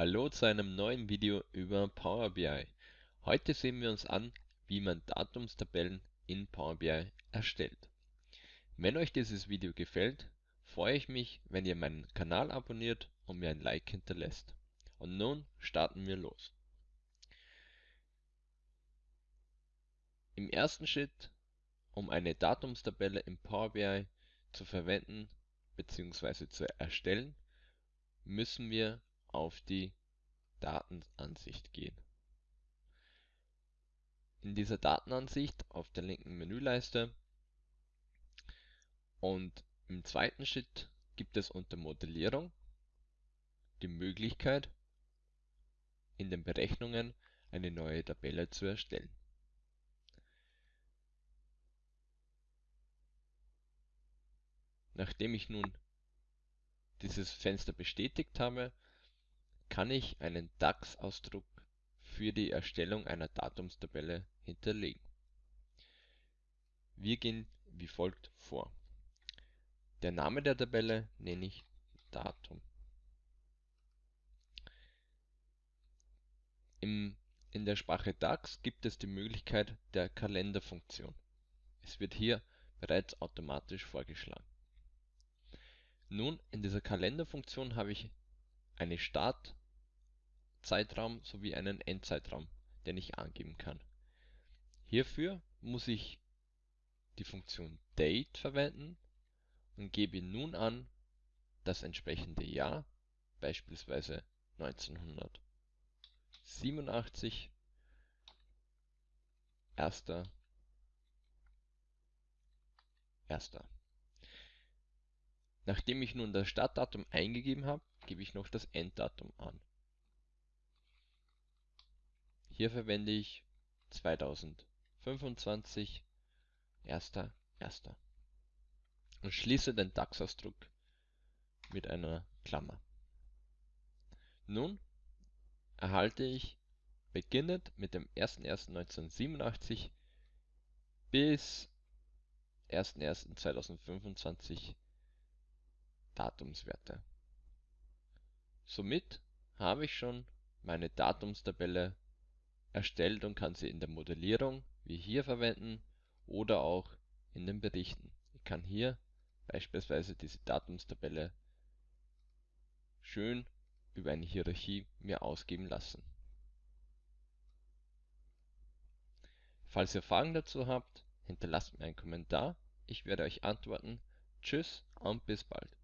Hallo zu einem neuen Video über Power BI. Heute sehen wir uns an, wie man Datumstabellen in Power BI erstellt. Wenn euch dieses Video gefällt, freue ich mich, wenn ihr meinen Kanal abonniert und mir ein Like hinterlässt. Und nun starten wir los. Im ersten Schritt, um eine Datumstabelle in Power BI zu verwenden bzw. zu erstellen, müssen wir auf die Datenansicht gehen. In dieser Datenansicht auf der linken Menüleiste und im zweiten Schritt gibt es unter Modellierung die Möglichkeit, in den Berechnungen eine neue Tabelle zu erstellen. Nachdem ich nun dieses Fenster bestätigt habe, kann ich einen DAX-Ausdruck für die Erstellung einer Datumstabelle hinterlegen. Wir gehen wie folgt vor. Der Name der Tabelle nenne ich Datum. Im, in der Sprache DAX gibt es die Möglichkeit der Kalenderfunktion. Es wird hier bereits automatisch vorgeschlagen. Nun, in dieser Kalenderfunktion habe ich eine Startzeitraum sowie einen Endzeitraum, den ich angeben kann. Hierfür muss ich die Funktion Date verwenden und gebe nun an das entsprechende Jahr, beispielsweise 1987, 1. 1. Nachdem ich nun das Startdatum eingegeben habe, gebe ich noch das Enddatum an. Hier verwende ich 2025 1.1. und schließe den DAX-Ausdruck mit einer Klammer. Nun erhalte ich beginnend mit dem 01.01.1987 bis 01.01.2025 Datumswerte. Somit habe ich schon meine Datumstabelle erstellt und kann sie in der Modellierung wie hier verwenden oder auch in den Berichten. Ich kann hier beispielsweise diese Datumstabelle schön über eine Hierarchie mir ausgeben lassen. Falls ihr Fragen dazu habt, hinterlasst mir einen Kommentar. Ich werde euch antworten. Tschüss und bis bald.